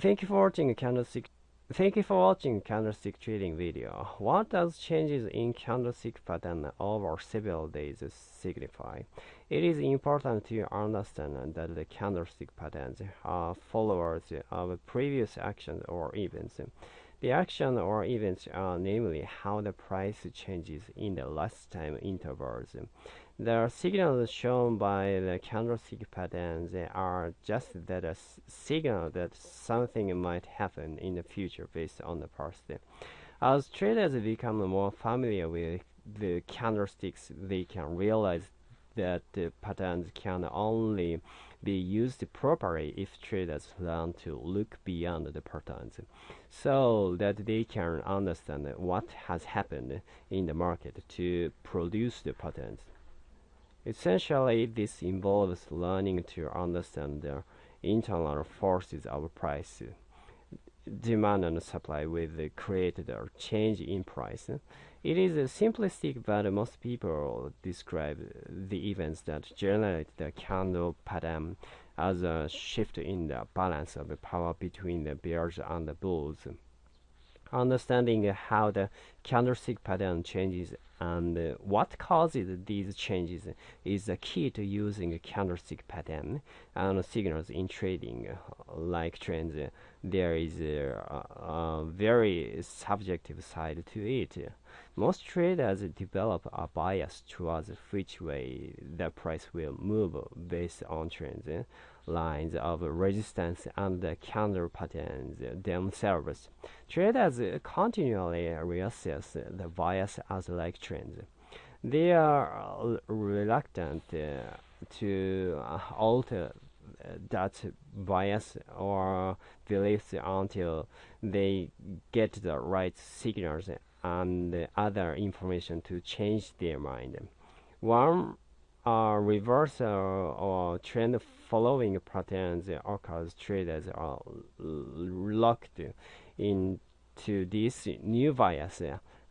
Thank you for watching candlestick. Thank you for watching candlestick trading video. What does changes in candlestick pattern over several days signify? It is important to understand that the candlestick patterns are followers of previous actions or events. The action or events are namely how the price changes in the last time intervals. The signals shown by the candlestick patterns are just that a signal that something might happen in the future based on the past. As traders become more familiar with the candlesticks, they can realize that patterns can only be used properly if traders learn to look beyond the patterns so that they can understand what has happened in the market to produce the patterns. Essentially, this involves learning to understand the internal forces of price, demand and supply with the created or change in price. It is simplistic, but most people describe the events that generate the candle pattern as a shift in the balance of power between the bears and the bulls. Understanding how the candlestick pattern changes and what causes these changes is the key to using candlestick pattern and signals in trading. Like trends, there is a, a very subjective side to it. Most traders develop a bias towards which way the price will move based on trends, lines of resistance, and the candle patterns themselves. Traders continually reassess the bias as like trends. They are reluctant to alter that bias or beliefs until they get the right signals and other information to change their mind. One uh, reversal or trend following patterns occurs traders are locked into this new bias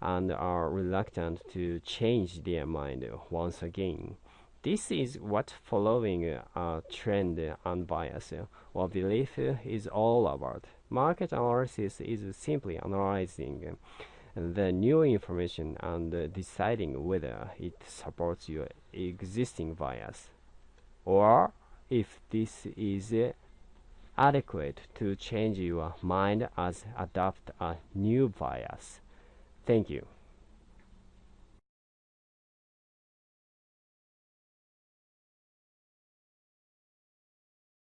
and are reluctant to change their mind once again. This is what following a trend and bias or belief is all about. Market analysis is simply analyzing the new information and deciding whether it supports your existing bias or if this is adequate to change your mind as adopt a new bias. Thank you.